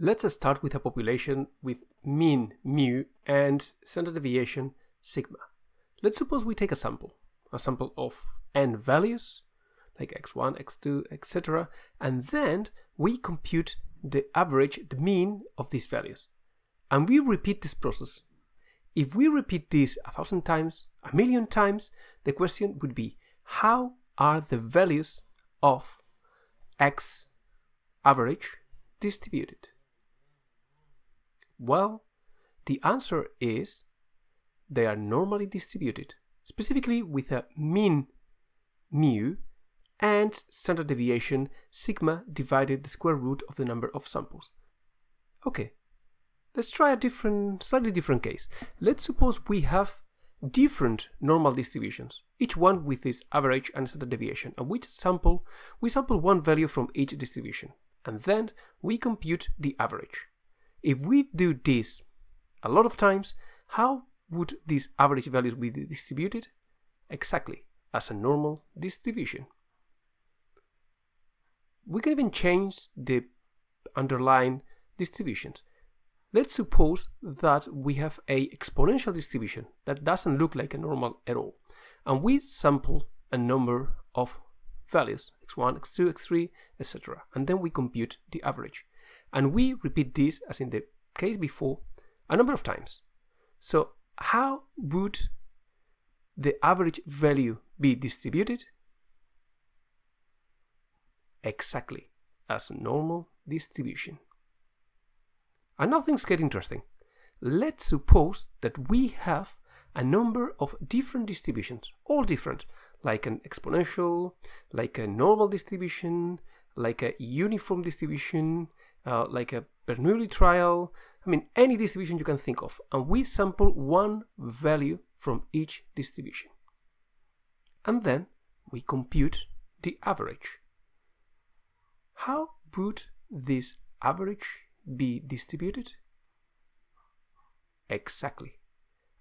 Let's start with a population with mean mu and standard deviation sigma. Let's suppose we take a sample, a sample of n values, like x1, x2, etc. And then we compute the average, the mean of these values. And we repeat this process. If we repeat this a thousand times, a million times, the question would be, how are the values of x average distributed? Well, the answer is they are normally distributed, specifically with a mean mu and standard deviation sigma divided the square root of the number of samples. Okay, let's try a different, slightly different case. Let's suppose we have different normal distributions, each one with its average and standard deviation, and we sample, we sample one value from each distribution, and then we compute the average. If we do this a lot of times, how would these average values be distributed? Exactly, as a normal distribution. We can even change the underlying distributions. Let's suppose that we have a exponential distribution that doesn't look like a normal at all. And we sample a number of values, x1, x2, x3, etc. And then we compute the average. And we repeat this, as in the case before, a number of times. So how would the average value be distributed? Exactly as normal distribution. And now things get interesting. Let's suppose that we have a number of different distributions, all different, like an exponential, like a normal distribution, like a uniform distribution, uh, like a Bernoulli trial, I mean any distribution you can think of, and we sample one value from each distribution. And then we compute the average. How would this average be distributed? Exactly,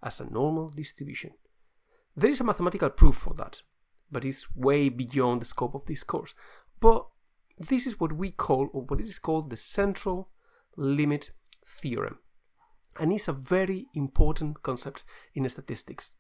as a normal distribution. There is a mathematical proof for that, but it's way beyond the scope of this course. But this is what we call, or what is called the central limit theorem. And it's a very important concept in statistics.